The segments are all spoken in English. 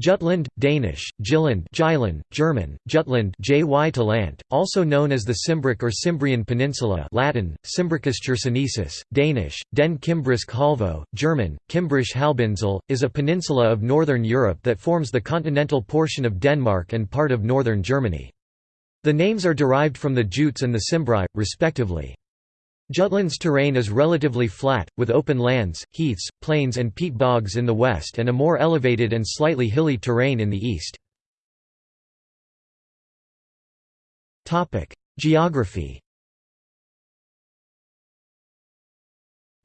Jutland, Danish, Jylland Jylland, German, Jutland Jy also known as the Cimbric or Cimbrian Peninsula Latin, Cimbricus Chersonesus, Danish, Den Kimbrisk Halvø, German, Kimbrisch Halbinsel, is a peninsula of northern Europe that forms the continental portion of Denmark and part of northern Germany. The names are derived from the Jutes and the Cimbri, respectively. Jutland's terrain is relatively flat, with open lands, heaths, plains and peat bogs in the west and a more elevated and slightly hilly terrain in the east. Geography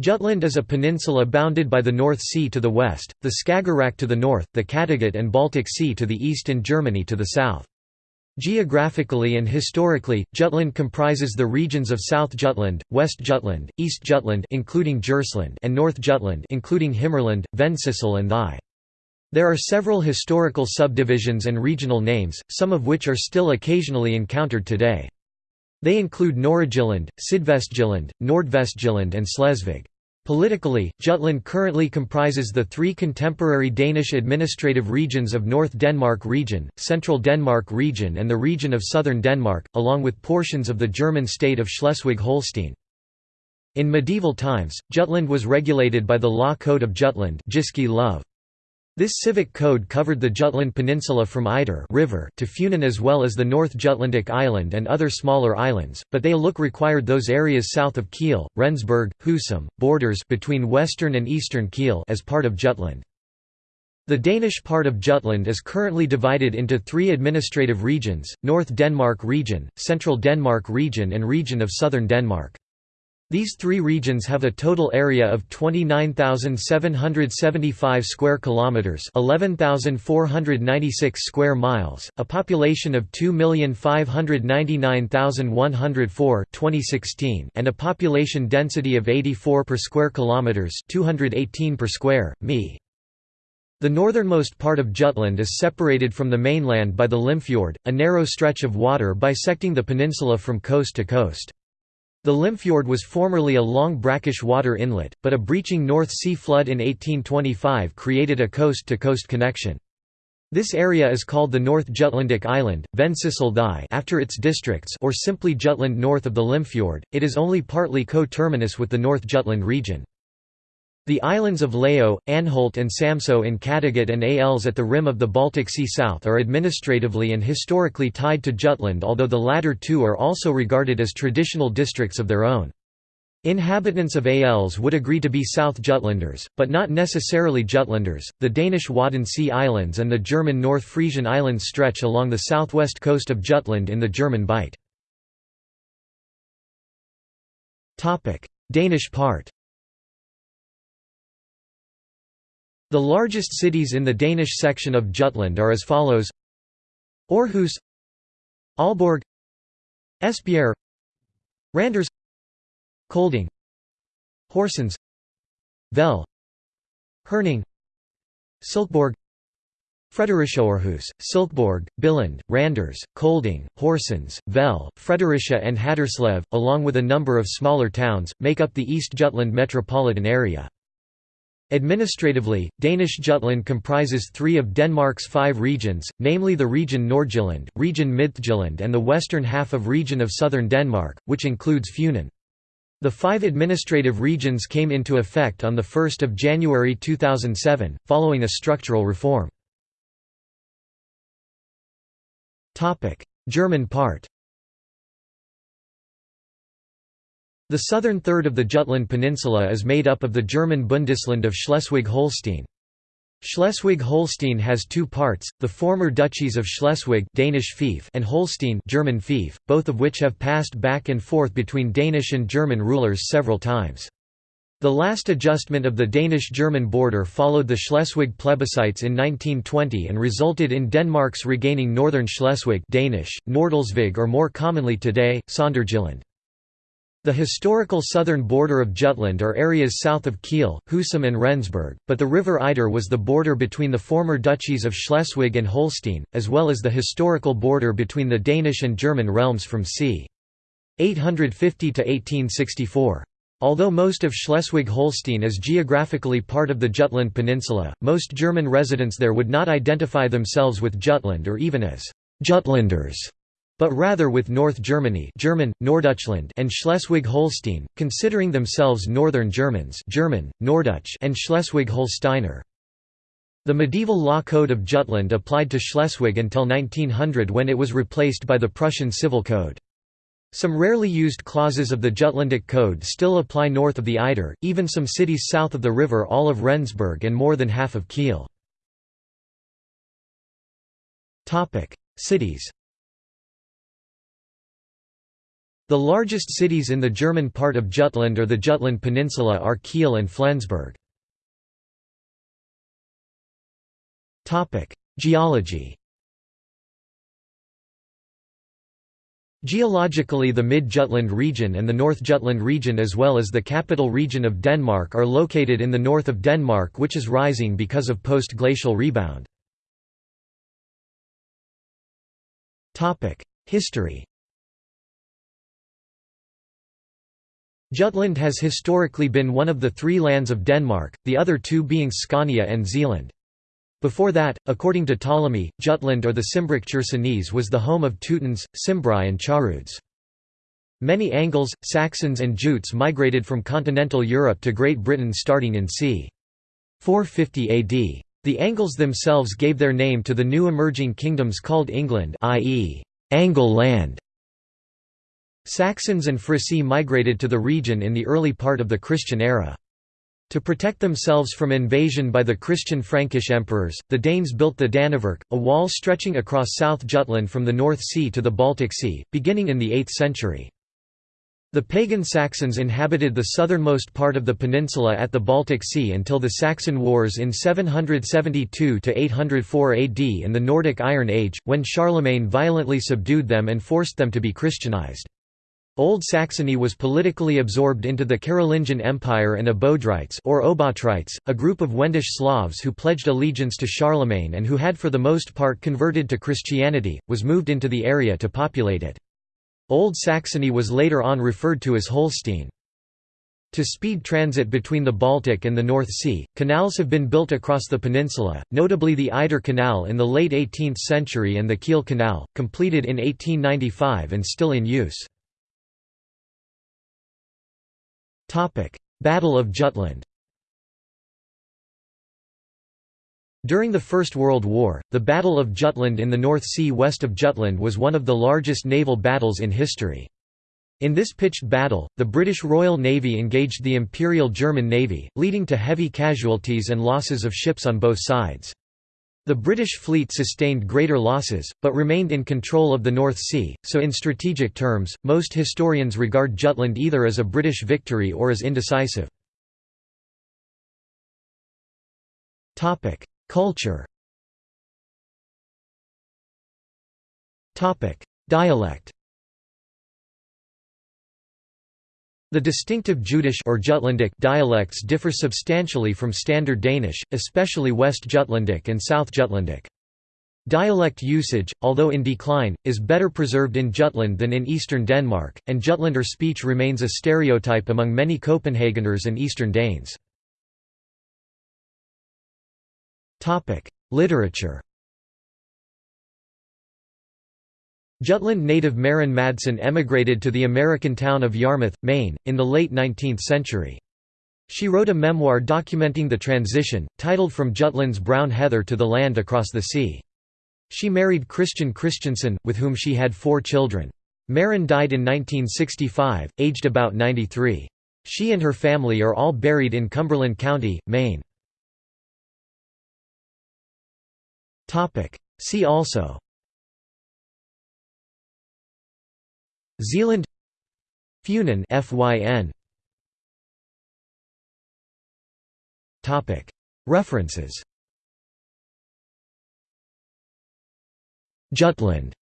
Jutland is a peninsula bounded by the North Sea to the west, the Skagerrak to the north, the Kattegat and Baltic Sea to the east and Germany to the south. Geographically and historically, Jutland comprises the regions of South Jutland, West Jutland, East Jutland including Djursland and North Jutland including Himmerland, Vendsyssel and Thy. There are several historical subdivisions and regional names, some of which are still occasionally encountered today. They include Nordjylland, Sydvestjylland, Nordvestjylland and Slesvig. Politically, Jutland currently comprises the three contemporary Danish administrative regions of North Denmark Region, Central Denmark Region and the region of Southern Denmark, along with portions of the German state of Schleswig-Holstein. In medieval times, Jutland was regulated by the Law Code of Jutland this civic code covered the Jutland Peninsula from Eider river to Funen as well as the North Jutlandic Island and other smaller islands, but they look required those areas south of Kiel, Rendsburg, Husum, borders between western and eastern Kiel as part of Jutland. The Danish part of Jutland is currently divided into three administrative regions, North Denmark Region, Central Denmark Region and Region of Southern Denmark. These three regions have a total area of 29,775 square kilometers, 11,496 square miles, a population of 2,599,104 2016, and a population density of 84 per square kilometers, 218 per square mi. The northernmost part of Jutland is separated from the mainland by the Limfjord, a narrow stretch of water bisecting the peninsula from coast to coast. The Limfjord was formerly a long brackish water inlet, but a breaching North Sea flood in 1825 created a coast-to-coast -coast connection. This area is called the North Jutlandic Island, Thy after its districts or simply Jutland north of the Limfjord. It is only partly co-terminus with the North Jutland region. The islands of Lao, Anholt and Samsø in Kattegat and Als at the rim of the Baltic Sea south are administratively and historically tied to Jutland although the latter two are also regarded as traditional districts of their own. Inhabitants of Als would agree to be South Jutlanders, but not necessarily Jutlanders. The Danish Wadden Sea Islands and the German North Frisian Islands stretch along the southwest coast of Jutland in the German Bight. Danish part The largest cities in the Danish section of Jutland are as follows Aarhus Aalborg Esbjerg Randers Kolding Horsens Vejle Herning Silkeborg Fredericia Aarhus, Silkeborg, Billund, Randers, Kolding, Horsens, Vejle, Fredericia and Haderslev, along with a number of smaller towns, make up the East Jutland metropolitan area. Administratively, Danish Jutland comprises three of Denmark's five regions, namely the region Nordjylland, region Midtjylland and the western half of region of southern Denmark, which includes Funen. The five administrative regions came into effect on 1 January 2007, following a structural reform. German part The southern third of the Jutland Peninsula is made up of the German Bundesland of Schleswig-Holstein. Schleswig-Holstein has two parts, the former duchies of Schleswig Danish Fief and Holstein German Fief, both of which have passed back and forth between Danish and German rulers several times. The last adjustment of the Danish-German border followed the Schleswig plebiscites in 1920 and resulted in Denmark's regaining northern Schleswig Danish, Nordslesvig or more commonly today, Sonderjylland. The historical southern border of Jutland are areas south of Kiel, Husum and Rendsburg, but the river Eider was the border between the former duchies of Schleswig and Holstein, as well as the historical border between the Danish and German realms from c. 850 to 1864. Although most of Schleswig-Holstein is geographically part of the Jutland Peninsula, most German residents there would not identify themselves with Jutland or even as Jutlanders, but rather with North Germany German, Norddeutschland and Schleswig-Holstein, considering themselves Northern Germans German, Norddeutsch and Schleswig-Holsteiner. The medieval law code of Jutland applied to Schleswig until 1900 when it was replaced by the Prussian Civil Code. Some rarely used clauses of the Jutlandic Code still apply north of the Eider, even some cities south of the river all of Rendsburg and more than half of Kiel. Cities The largest cities in the German part of Jutland or the Jutland Peninsula are Kiel and Flensburg. Geology Geologically the Mid-Jutland region and the North Jutland region as well as the capital region of Denmark are located in the north of Denmark which is rising because of post-glacial rebound. History Jutland has historically been one of the three lands of Denmark, the other two being Scania and Zealand. Before that, according to Ptolemy, Jutland or the Cimbric Chersonese was the home of Teutons, Cimbri and Charudes. Many Angles, Saxons and Jutes migrated from continental Europe to Great Britain starting in c. 450 AD. The Angles themselves gave their name to the new emerging kingdoms called England i.e., Angle land. Saxons and Frisii migrated to the region in the early part of the Christian era. To protect themselves from invasion by the Christian Frankish emperors, the Danes built the Danevirke, a wall stretching across South Jutland from the North Sea to the Baltic Sea, beginning in the 8th century. The pagan Saxons inhabited the southernmost part of the peninsula at the Baltic Sea until the Saxon Wars in 772–804 AD in the Nordic Iron Age, when Charlemagne violently subdued them and forced them to be Christianized. Old Saxony was politically absorbed into the Carolingian Empire and Abodrites or Obotrites, a group of Wendish Slavs who pledged allegiance to Charlemagne and who had for the most part converted to Christianity, was moved into the area to populate it. Old Saxony was later on referred to as Holstein. To speed transit between the Baltic and the North Sea, canals have been built across the peninsula, notably the Eider Canal in the late 18th century and the Kiel Canal, completed in 1895 and still in use. Battle of Jutland During the First World War, the Battle of Jutland in the North Sea west of Jutland was one of the largest naval battles in history. In this pitched battle, the British Royal Navy engaged the Imperial German Navy, leading to heavy casualties and losses of ships on both sides. The British fleet sustained greater losses, but remained in control of the North Sea, so in strategic terms, most historians regard Jutland either as a British victory or as indecisive. Culture Dialect The distinctive Jutish or Jutlandic dialects differ substantially from Standard Danish, especially West Jutlandic and South Jutlandic. Dialect usage, although in decline, is better preserved in Jutland than in eastern Denmark, and Jutlander speech remains a stereotype among many Copenhageners and Eastern Danes. Literature Jutland native Maren Madsen emigrated to the American town of Yarmouth, Maine, in the late 19th century. She wrote a memoir documenting the transition, titled From Jutland's Brown Heather to the Land Across the Sea. She married Christian Christensen, with whom she had four children. Maren died in 1965, aged about 93. She and her family are all buried in Cumberland County, Maine. See also Zealand Funen FYN Topic. References. Jutland.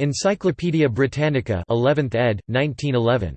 Encyclopædia Britannica 11th ed. 1911